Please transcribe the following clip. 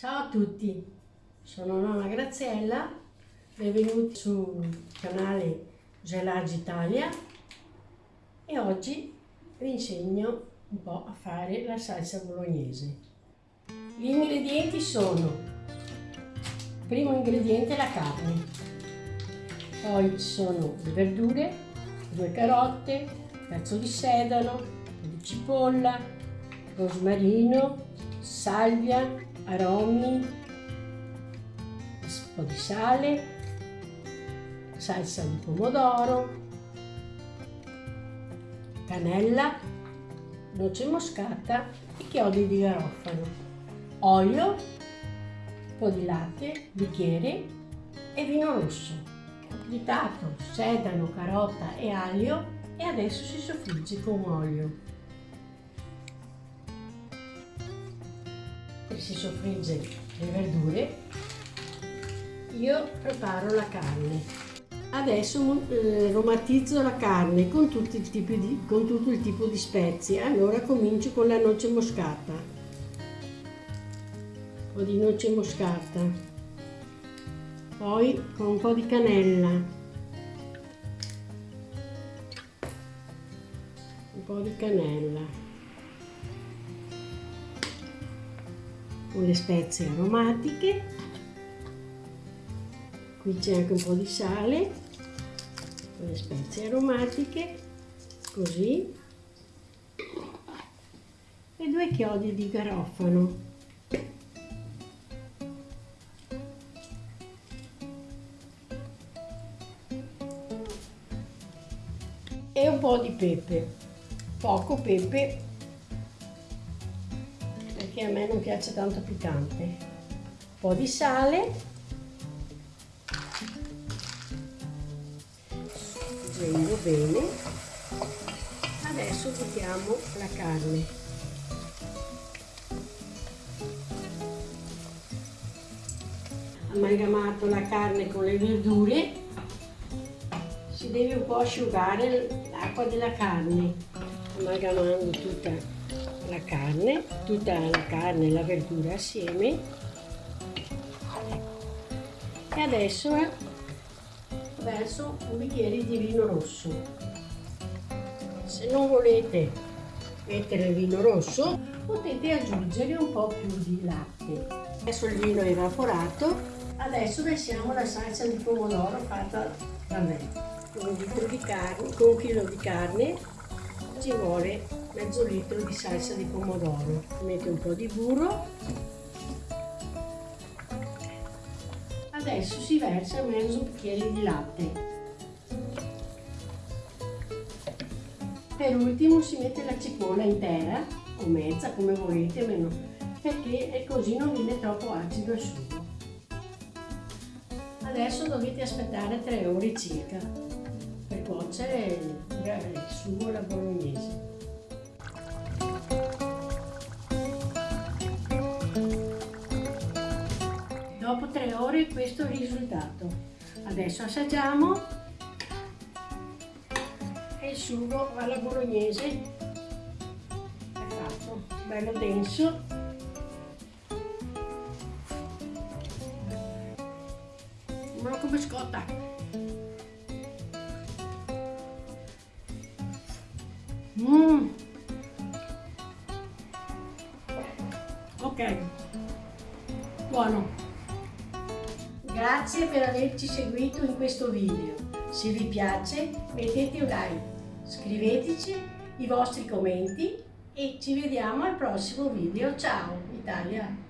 Ciao a tutti, sono nonna Graziella, benvenuti sul canale Gelage Italia e oggi vi insegno un po' a fare la salsa bolognese. Gli ingredienti sono, primo ingrediente la carne, poi ci sono le verdure, due carote, pezzo di sedano, di cipolla, rosmarino, salvia, aromi, un po' di sale, salsa di pomodoro, cannella, noce moscata e chiodi di garofano, olio, un po' di latte, bicchiere e vino rosso. Tritato, sedano, carota e aglio e adesso si soffrigge con olio. Si soffrigge le verdure, io preparo la carne. Adesso eh, aromatizzo la carne con, di, con tutto il tipo di spezie. Allora comincio con la noce moscata. Un po' di noce moscata. Poi con un po' di cannella. Un po' di cannella. Con le spezie aromatiche. Qui c'è anche un po' di sale con le spezie aromatiche così. E due chiodi di garofano. E un po' di pepe poco pepe perché a me non piace tanto piccante. Un po' di sale. Prendo bene. Adesso buttiamo la carne. Amalgamato la carne con le verdure, si deve un po' asciugare l'acqua della carne, amalgamando tutta la carne, tutta la carne e la verdura assieme e adesso verso un bicchiere di vino rosso. Se non volete mettere il vino rosso potete aggiungere un po' più di latte. Adesso il vino è evaporato, adesso versiamo la salsa di pomodoro fatta da me. Un, litro di carne, con un chilo di carne ci vuole mezzo litro di salsa di pomodoro. Mette un po' di burro. Adesso si versa mezzo bicchiere di latte. Per ultimo si mette la cipolla intera o mezza come volete meno perché così non viene troppo acido il sugo. Adesso dovete aspettare 3 ore circa per cuocere il sugo alla bolognese Dopo tre ore questo risultato. Adesso assaggiamo e il sugo alla bolognese è fatto, bello denso. Ma come scotta! Mmm! Ok, buono! Grazie per averci seguito in questo video. Se vi piace mettete un like, scriveteci i vostri commenti e ci vediamo al prossimo video. Ciao Italia!